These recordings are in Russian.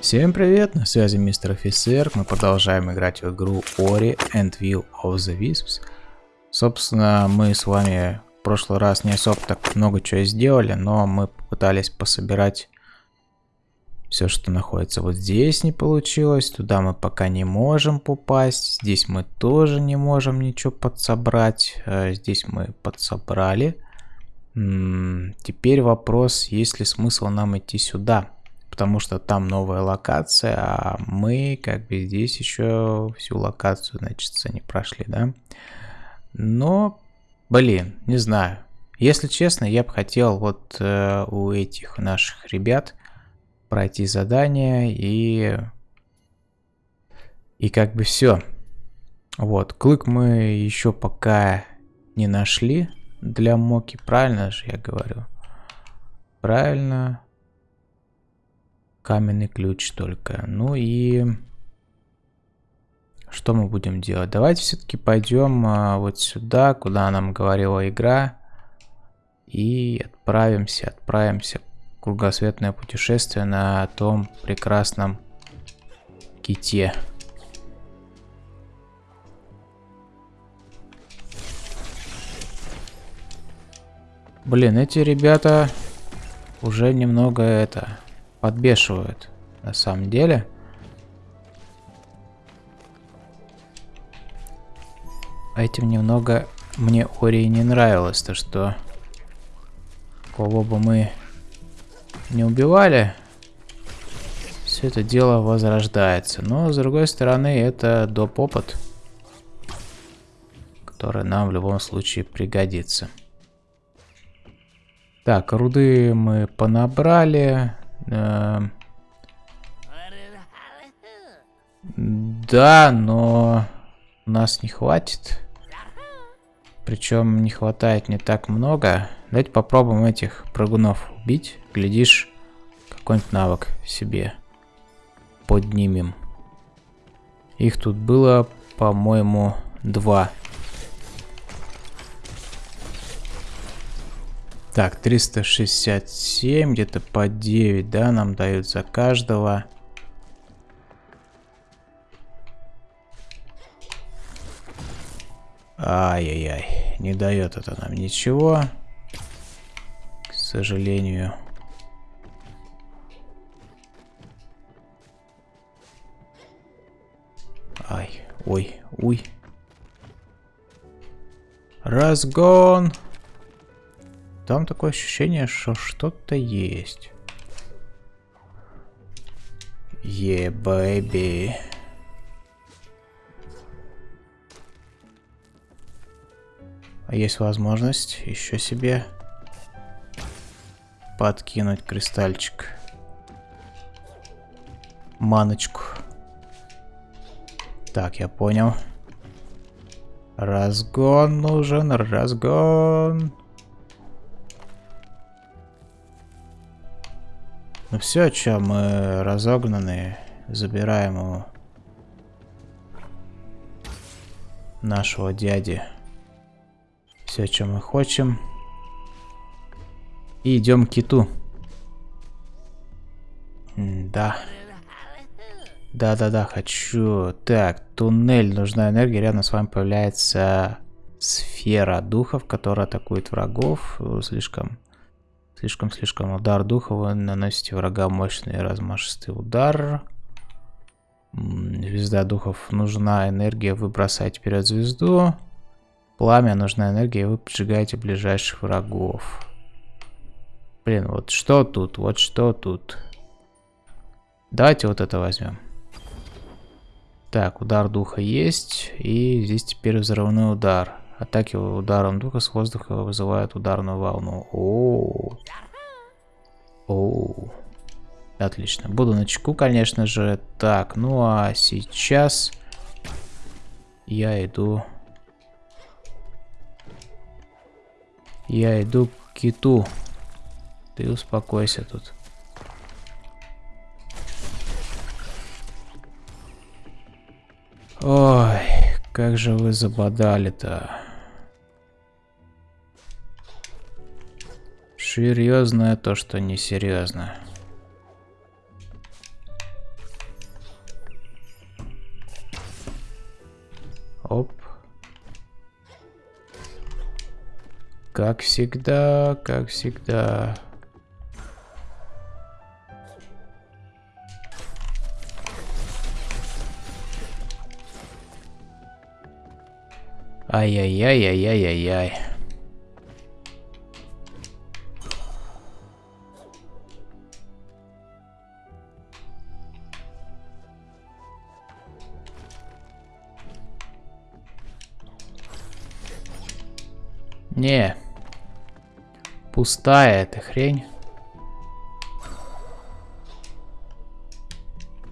Всем привет, на связи мистер офицер, мы продолжаем играть в игру Ori and Will of the Wisps. Собственно, мы с вами в прошлый раз не особо так много чего сделали, но мы попытались пособирать все, что находится вот здесь не получилось, туда мы пока не можем попасть, здесь мы тоже не можем ничего подсобрать, э, здесь мы подсобрали. Теперь вопрос, есть ли смысл нам идти сюда? Потому что там новая локация, а мы как бы здесь еще всю локацию, значит, не прошли, да. Но, блин, не знаю. Если честно, я бы хотел вот э, у этих наших ребят пройти задание и... И как бы все. Вот, клык мы еще пока не нашли для моки, правильно же я говорю? Правильно. Каменный ключ только. Ну и... Что мы будем делать? Давайте все-таки пойдем а, вот сюда, куда нам говорила игра. И отправимся, отправимся в кругосветное путешествие на том прекрасном ките. Блин, эти ребята уже немного это подбешивают на самом деле. А этим немного мне Ори не нравилось, то что кого бы мы не убивали, все это дело возрождается. Но с другой стороны, это доп опыт, который нам в любом случае пригодится. Так, руды мы понабрали. Эм. Да, но нас не хватит. Причем не хватает не так много. Давайте попробуем этих прыгунов убить. Глядишь, какой-нибудь навык себе поднимем. Их тут было, по-моему, два. Так, 367, где-то по 9, да, нам дают за каждого. Ай-яй-яй, не дает это нам ничего. К сожалению. Ай, ой, уй. Разгон! Там такое ощущение, что что-то есть. Е, yeah, бэйби. А есть возможность еще себе подкинуть кристальчик. Маночку. Так, я понял. Разгон нужен, разгон. Ну все, что мы разогнаны, забираем у нашего дяди все, что мы хотим. И идем к киту. да. Да-да-да, хочу. Так, туннель, нужна энергия. Рядом с вами появляется сфера духов, которая атакует врагов. Слишком Слишком-слишком удар духа. Вы наносите врага мощный размашистый удар. Звезда духов. Нужна энергия. Вы бросаете вперед звезду. Пламя. Нужна энергия. Вы поджигаете ближайших врагов. Блин, вот что тут? Вот что тут? Давайте вот это возьмем. Так, удар духа есть. И здесь теперь взрывной удар. Атаки ударом духа с воздуха вызывают ударную волну. О, -о, Отлично. Буду на чеку, конечно же. Так, ну а сейчас я иду... Я иду к киту. Ты успокойся тут. Ой, как же вы забодали-то. Серьезное то, что несерьезное. Оп. Как всегда, как всегда. Ай-яй-яй-яй-яй-яй-яй. Не. Пустая эта хрень.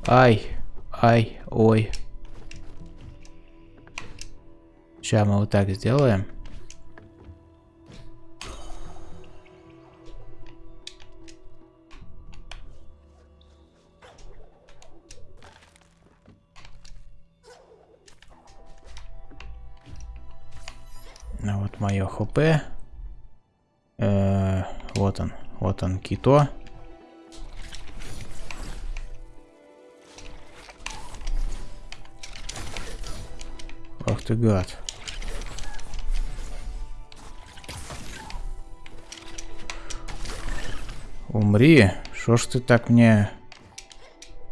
Ай, ай, ой. Сейчас мы вот так сделаем. Хп. Э вот он, вот он, кито. Ах ты гад. Умри. Что ж ты так мне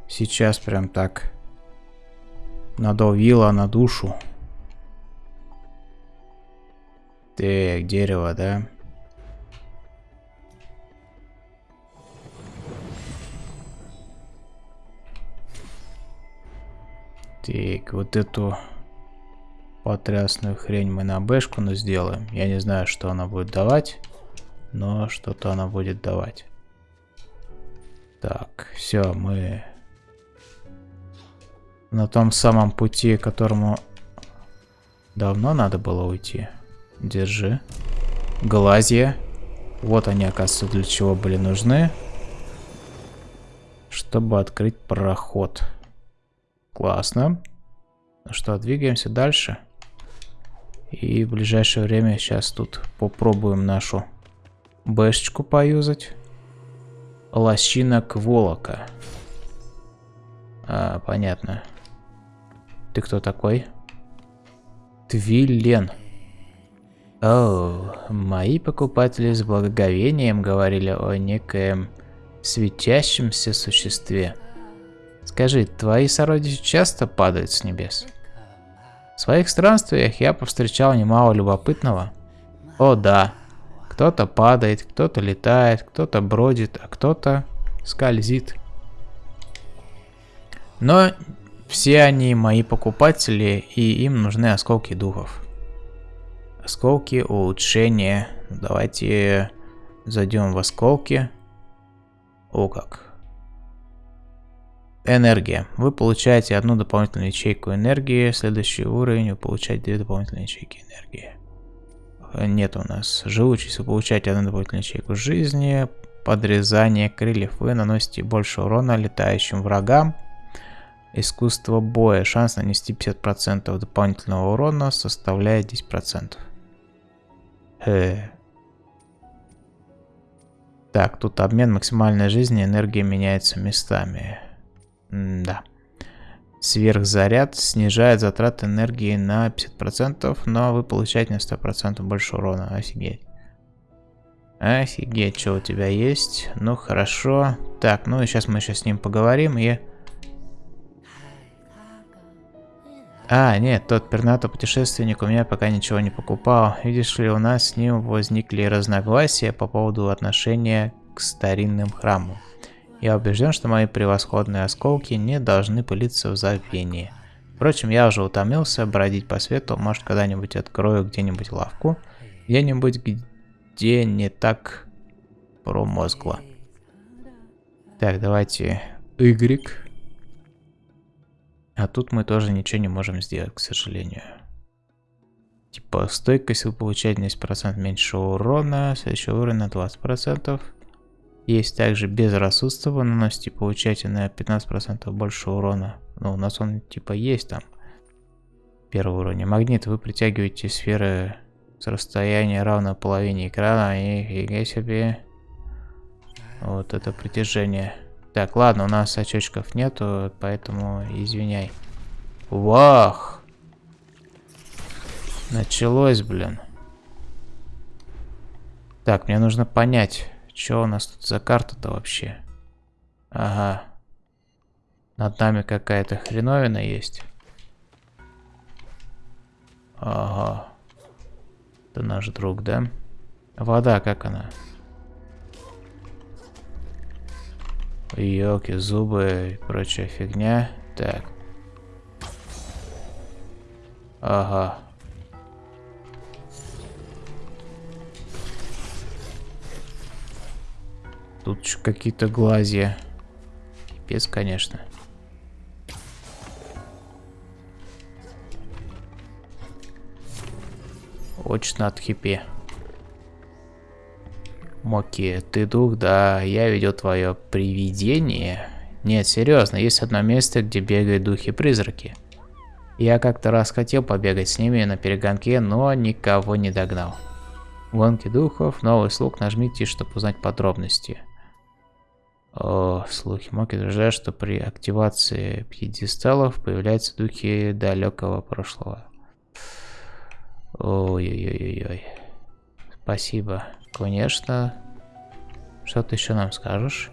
сейчас прям так надавила на душу? Так, дерево, да? Так, вот эту потрясную хрень мы на бэшку но сделаем. Я не знаю, что она будет давать, но что-то она будет давать. Так, все, мы на том самом пути, которому давно надо было уйти. Держи. Глазья. Вот они, оказывается, для чего были нужны. Чтобы открыть проход. Классно. Ну что, двигаемся дальше. И в ближайшее время сейчас тут попробуем нашу бэшечку поюзать. Лощинок Волока. А, понятно. Ты кто такой? Твилен. О, мои покупатели с благоговением говорили о некоем светящемся существе. Скажи, твои сородичи часто падают с небес? В своих странствиях я повстречал немало любопытного. О да, кто-то падает, кто-то летает, кто-то бродит, а кто-то скользит. Но все они мои покупатели, и им нужны осколки духов. Осколки улучшения. Давайте зайдем в осколки. О как. Энергия. Вы получаете одну дополнительную ячейку энергии. Следующий уровень вы получаете две дополнительные ячейки энергии нет у нас живучесть, вы получаете одну дополнительную ячейку жизни, подрезание крыльев, вы наносите больше урона летающим врагам, искусство боя, шанс нанести 50% дополнительного урона составляет 10%. Э. Так, тут обмен максимальной жизни, энергия меняется местами. М да. Сверхзаряд снижает затраты энергии на 50%, но вы получаете на 100% больше урона. Офигеть. Офигеть, что у тебя есть. Ну, хорошо. Так, ну и сейчас мы сейчас с ним поговорим и... А, нет, тот пернатый путешественник у меня пока ничего не покупал. Видишь ли, у нас с ним возникли разногласия по поводу отношения к старинным храмам. Я убежден, что мои превосходные осколки не должны пылиться в забвении. Впрочем, я уже утомился бродить по свету, может когда-нибудь открою где-нибудь лавку, где-нибудь, где не так промозгло. Так, давайте Y. А тут мы тоже ничего не можем сделать, к сожалению. Типа стойкость вы получаете 10% меньше урона, следующий уровень на 20%. Есть также безрассудство, вы наносите и получаете на 15% больше урона. Ну, у нас он типа есть там. Первый уровень. Магнит. Вы притягиваете сферы с расстояния равно половине экрана. И фига себе. Вот это притяжение. Так, ладно, у нас очочков нету, поэтому извиняй. Вах! Началось, блин. Так, мне нужно понять, что у нас тут за карта-то вообще. Ага. Над нами какая-то хреновина есть. Ага. Это наш друг, да? Вода, как она? Йоки, зубы и прочая фигня. Так. Ага. Тут какие-то глазья. Пипец, конечно. Очень надо хипе. Моки, ты дух? Да, я видел твое привидение. Нет, серьезно, есть одно место, где бегают духи-призраки. Я как-то раз хотел побегать с ними на перегонке, но никого не догнал. Гонки духов, новый слуг, нажмите, чтобы узнать подробности. О, слухи Моки утверждают, что при активации пьедесталов появляются духи далекого прошлого. Ой-ой-ой-ой. Спасибо. Конечно. Что ты еще нам скажешь?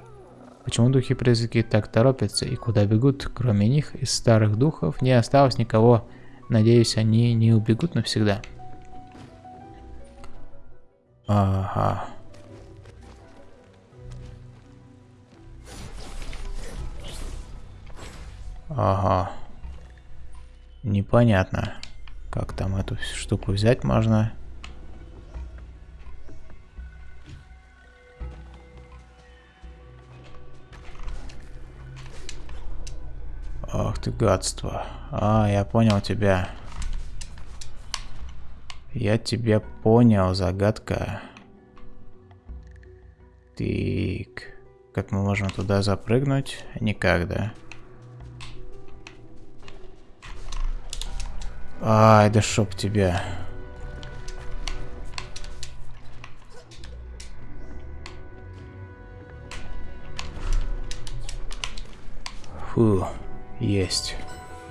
Почему духи-призраки так торопятся и куда бегут? Кроме них, из старых духов не осталось никого. Надеюсь, они не убегут навсегда. Ага. Ага. Непонятно. Как там эту штуку взять можно? Ты гадство. А, я понял тебя. Я тебя понял, загадка. Так. Как мы можем туда запрыгнуть? Никак, да? Ай, да шоп тебя. Фу, есть.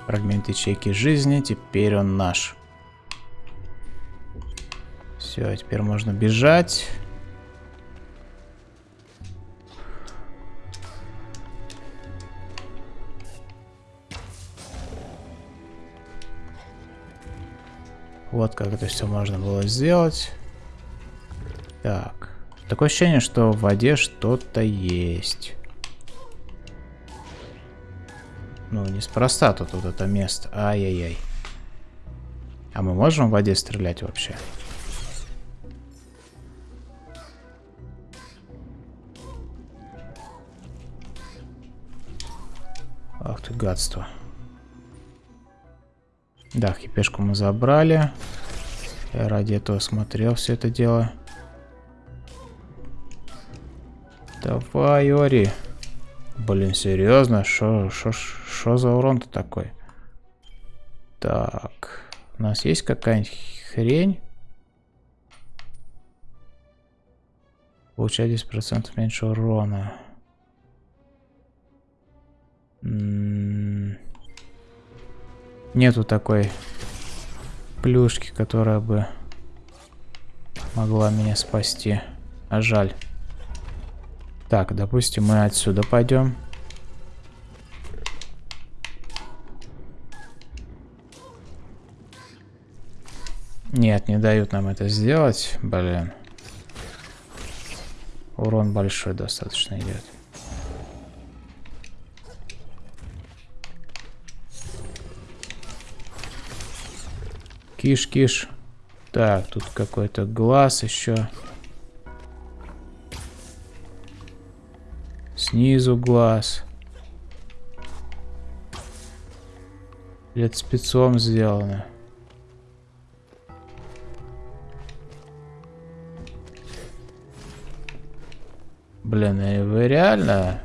Фрагмент ячейки жизни, теперь он наш. Все, теперь можно бежать. Вот как это все можно было сделать. Так. Такое ощущение, что в воде что-то есть. Ну, неспроста тут вот это место. Ай-яй-яй. А мы можем в воде стрелять вообще? Ах ты гадство. Да, хипешку мы забрали. Я ради этого смотрел все это дело. Давай, Ори. Блин, серьезно? Что за урон-то такой? Так. У нас есть какая-нибудь хрень? Получать 10% меньше урона. М -м -м. Нету такой плюшки, которая бы могла меня спасти. А жаль. Так, допустим, мы отсюда пойдем. Нет, не дают нам это сделать. Блин. Урон большой достаточно идет. Киш, киш. Так, тут какой-то глаз еще. Снизу глаз. Это спецом сделано. Блин, и вы реально?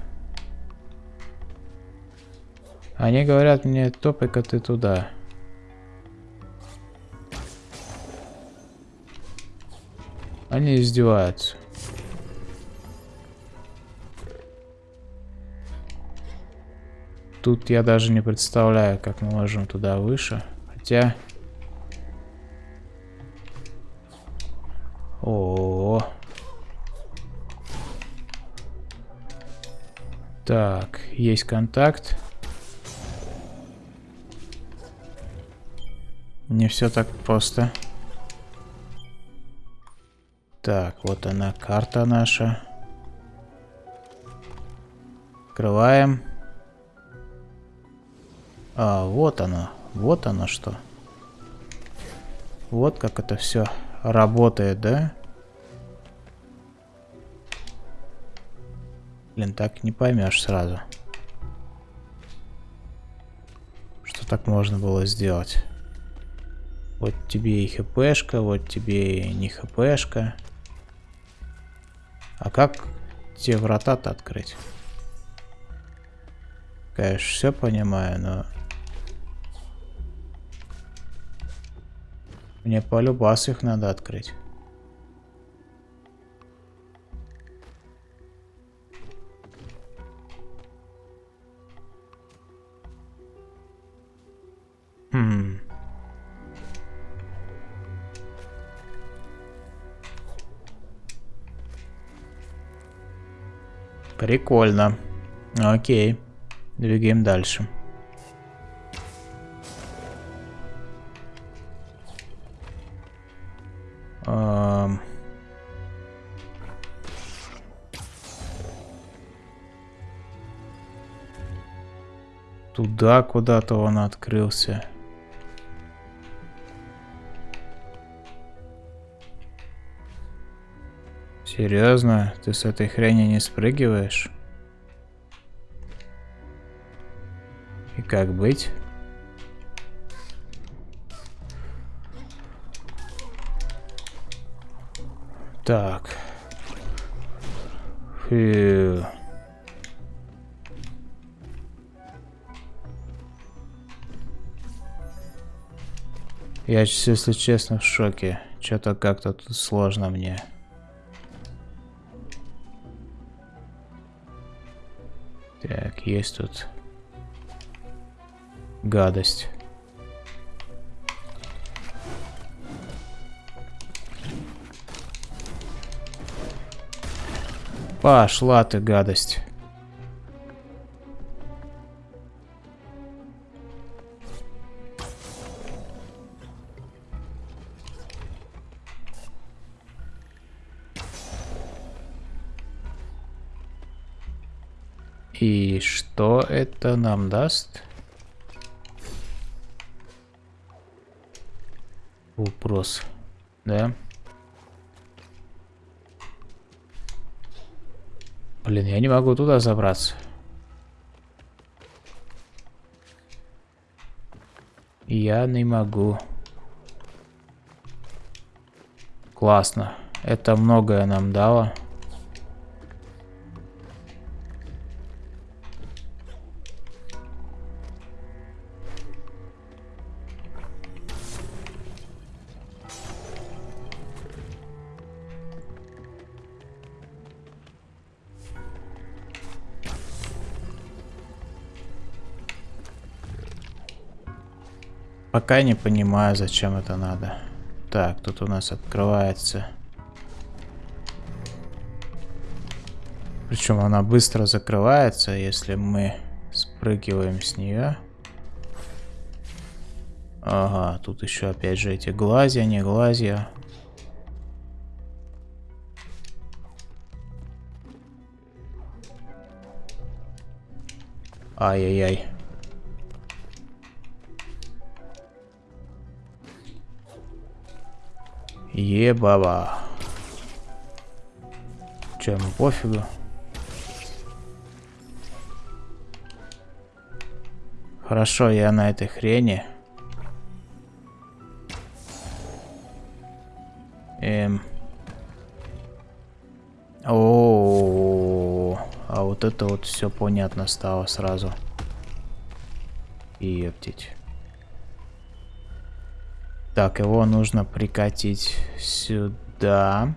Они говорят мне, топай-ка ты туда. Они издеваются. Тут я даже не представляю, как мы можем туда выше. Хотя... Так, есть контакт. Не все так просто. Так, вот она, карта наша. Открываем. А, вот оно. Вот оно что. Вот как это все работает, да? Блин, так не поймешь сразу. Что так можно было сделать? Вот тебе и хпшка, вот тебе и не хпшка. А как те врата-то открыть? Конечно, все понимаю, но... Мне по любасу их надо открыть. Прикольно. Окей. Двигаем дальше. Туда куда-то он открылся. Серьезно? Ты с этой хрени не спрыгиваешь? И как быть? Так. Фью. Я, если честно, в шоке. Что-то как-то тут сложно мне. Есть тут гадость. Пошла ты, гадость. И что это нам даст? Вопрос, да? Блин, я не могу туда забраться. Я не могу. Классно. Это многое нам дало. Пока не понимаю, зачем это надо. Так, тут у нас открывается. Причем она быстро закрывается, если мы спрыгиваем с нее. Ага, тут еще опять же эти глазья, не глазья. Ай-яй-яй. Ебаба. Че, ему пофигу? Хорошо, я на этой хрени. Эм. О, -о, -о, -о. а вот это вот все понятно стало сразу. Ептить. Так, его нужно прикатить сюда.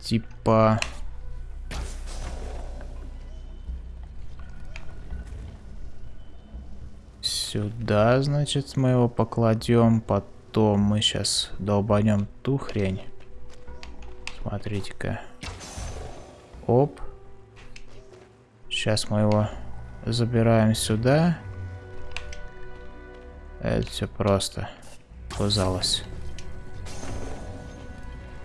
Типа... Сюда, значит, мы его покладем. Потом мы сейчас долбанем ту хрень. Смотрите-ка. Оп. Сейчас мы его забираем сюда. Это все просто. Казалось.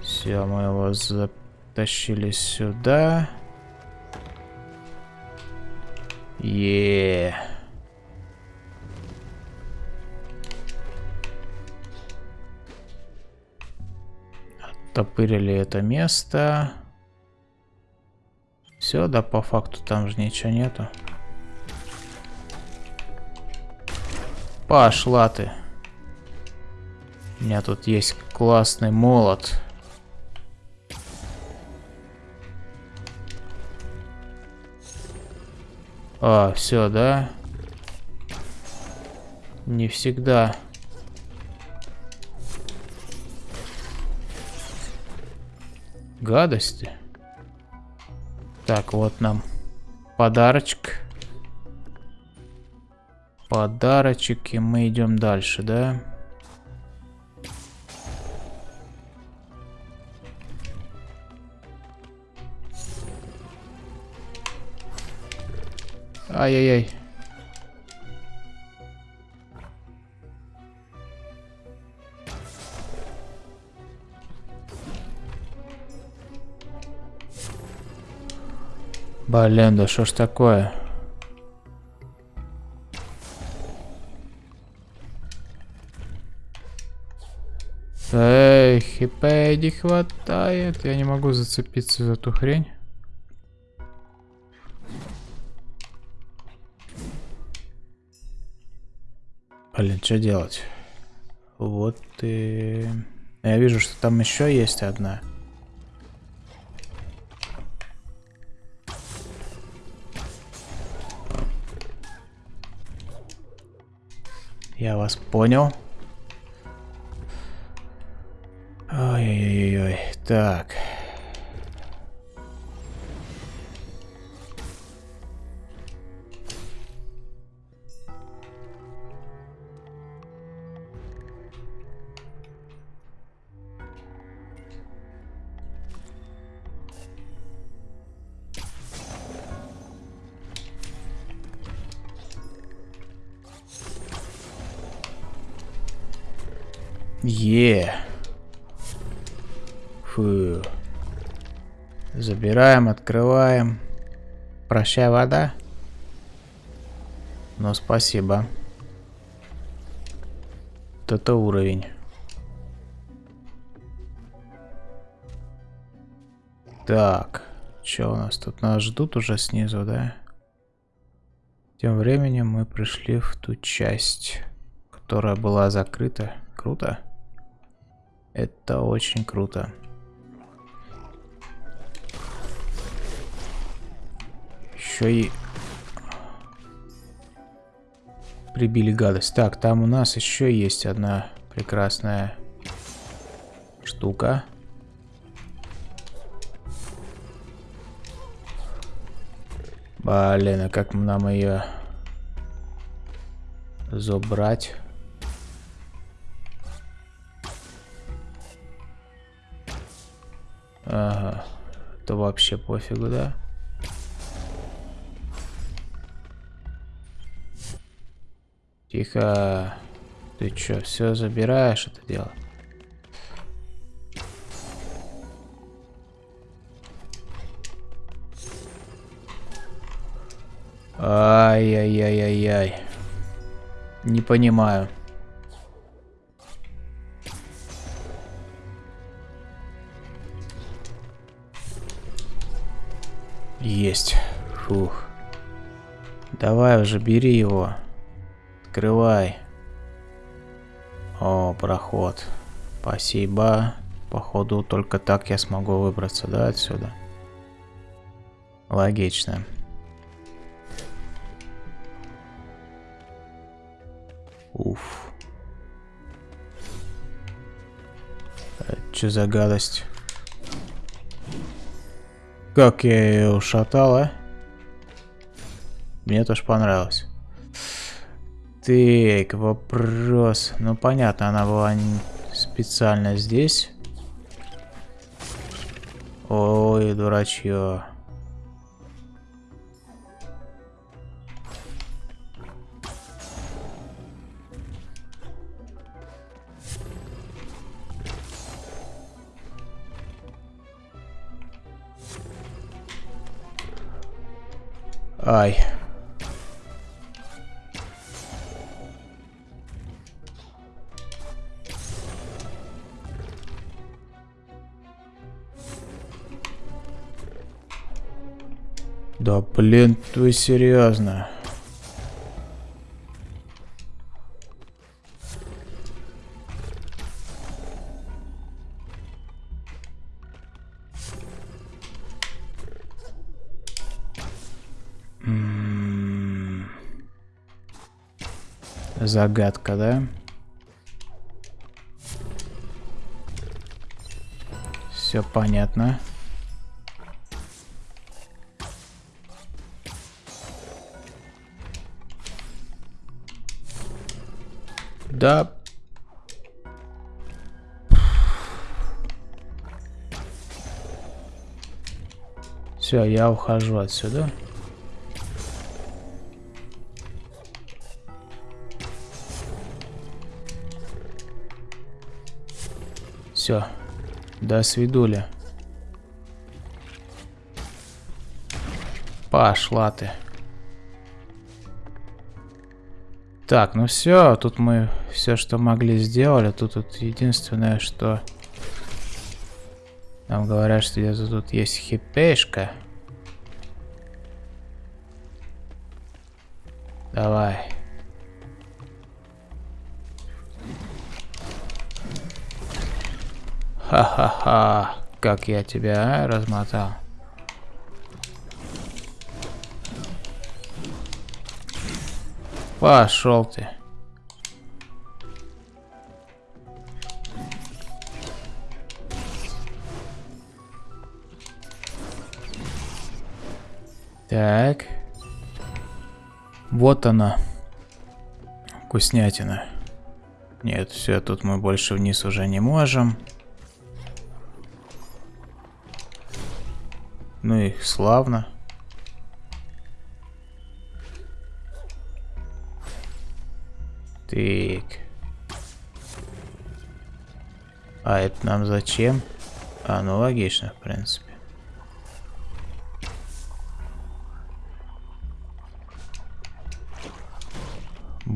Все, мы его затащили сюда. Еее. Оттопырили это место. Все, да по факту там же ничего нету. Пошла ты. У меня тут есть классный молот. А, все, да? Не всегда. Гадости. Так, вот нам подарочек. Подарочек, и мы идем дальше, да? Ай-яй-яй. Блин, да что ж такое? Эй, хп не хватает. Я не могу зацепиться за эту хрень. Блин, что делать? Вот и... Я вижу, что там еще есть одна. Я вас понял. Ой-ой-ой-ой. Так. Открываем. Прощай, вода. Ну, спасибо. Вот это уровень. Так. Что у нас тут? Нас ждут уже снизу, да? Тем временем мы пришли в ту часть, которая была закрыта. Круто. Это очень круто. Еще и прибили гадость. Так, там у нас еще есть одна прекрасная штука. Блин, а как нам ее забрать? Ага. То вообще пофигу, да? Тихо. Ты чё, все забираешь это дело? Ай-яй-яй-яй-яй. Не понимаю. Есть. Фух. Давай уже, бери его. Открывай. О, проход. Спасибо. Походу, только так я смогу выбраться, да, отсюда? Логично. Уф. Это что за гадость? Как я ее ушатал, а? Мне тоже понравилось. Так, вопрос. Ну, понятно, она была специально здесь. Ой, дурачье. Ай. Да блин, вы серьезно? Загадка, да? Все понятно. Да. Все, я ухожу отсюда. Все. До свидули. Пошла ты. Так, ну все, тут мы все, что могли, сделали. Тут, тут единственное, что... Нам говорят, что где-то тут есть хипешка. Давай. Ха-ха-ха, как я тебя а, размотал. Пошел ты. Так. Вот она. Вкуснятина. Нет, все, тут мы больше вниз уже не можем. Ну и славно. Так. А это нам зачем? А, ну логично, в принципе.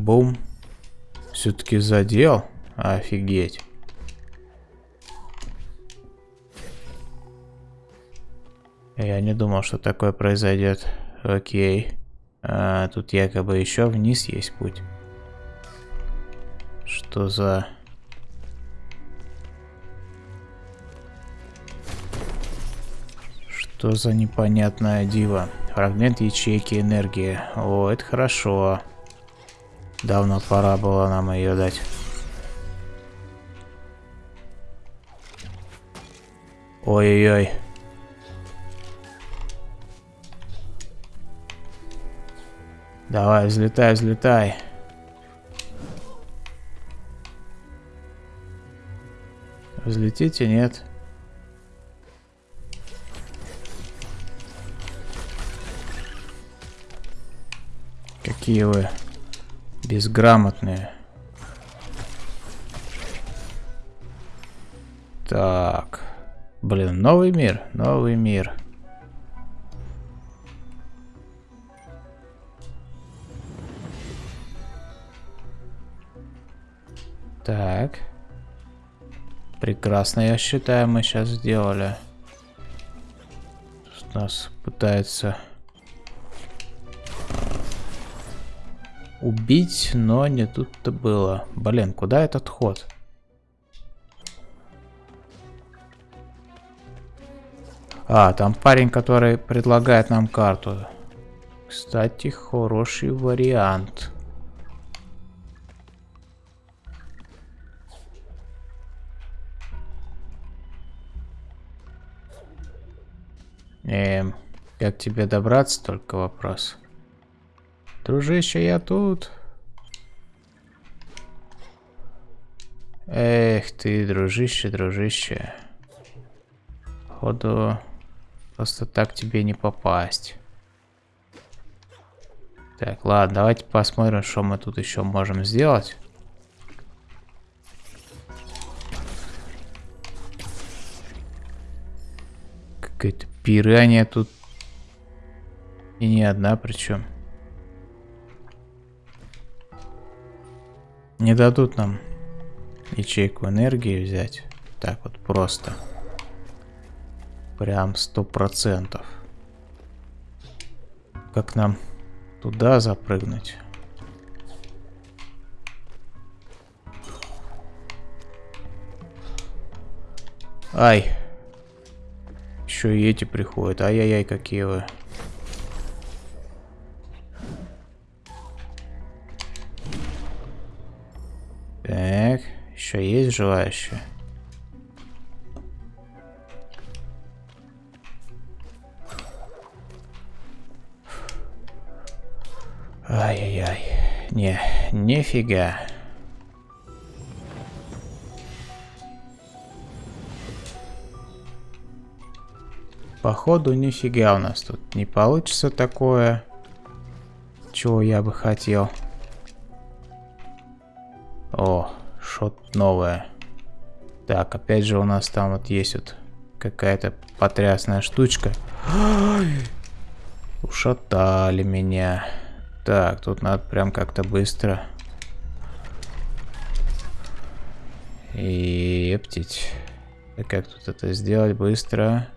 Бум. Все-таки задел? Офигеть. Я не думал, что такое произойдет. Окей. А, тут якобы еще вниз есть путь. Что за... Что за непонятная дива? Фрагмент ячейки энергии. О, это хорошо. Давно пора было нам ее дать. Ой-ой-ой. Давай, взлетай, взлетай. Взлетите, нет? Какие вы безграмотные. Так. Блин, новый мир, новый мир. Так. Прекрасно, я считаю, мы сейчас сделали. Тут нас пытается убить, но не тут-то было. Блин, куда этот ход? А, там парень, который предлагает нам карту. Кстати, хороший вариант. Эм, как тебе добраться, только вопрос. Дружище, я тут. Эх ты, дружище, дружище. походу, просто так тебе не попасть. Так, ладно, давайте посмотрим, что мы тут еще можем сделать. Какая-то пиранья тут. И не одна причем. Не дадут нам ячейку энергии взять. Так вот просто. Прям сто процентов. Как нам туда запрыгнуть? Ай. Еще и эти приходят. Ай-яй-яй, какие вы. Еще есть желающие? Ай-яй-яй. Не, нифига. Походу, нифига у нас тут не получится такое, чего я бы хотел. Новое. Так, опять же у нас там вот есть вот какая-то потрясная штучка. Ушатали меня. Так, тут надо прям как-то быстро. Ептить. И как тут это сделать быстро?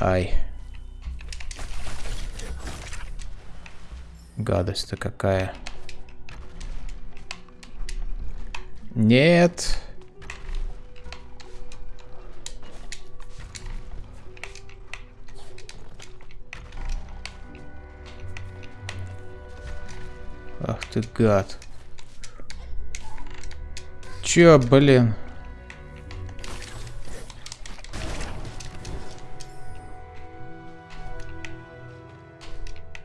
Ай. Гадость-то какая. Нет. Ах ты гад. Чё, блин?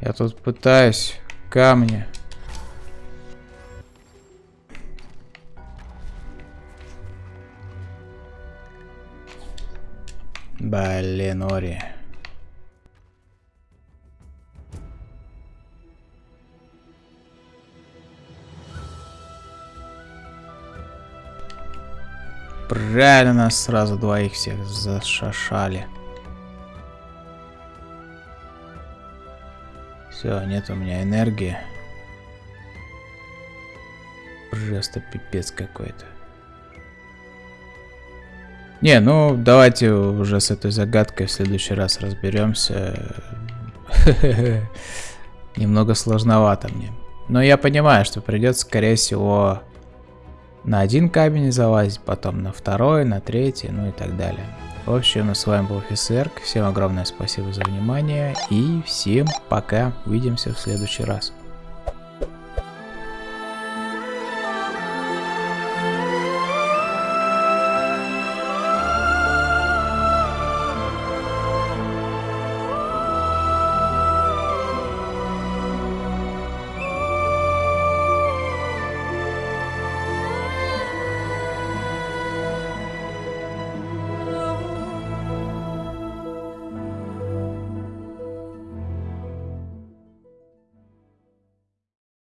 Я тут пытаюсь камни. Блин, Ори. Правильно нас сразу двоих всех зашашали. Все, нет у меня энергии. Просто пипец какой-то. Не, ну давайте уже с этой загадкой в следующий раз разберемся. Немного сложновато мне. Но я понимаю, что придется, скорее всего, на один камень залазить, потом на второй, на третий, ну и так далее. В общем, с вами был офицер. Всем огромное спасибо за внимание и всем пока. Увидимся в следующий раз.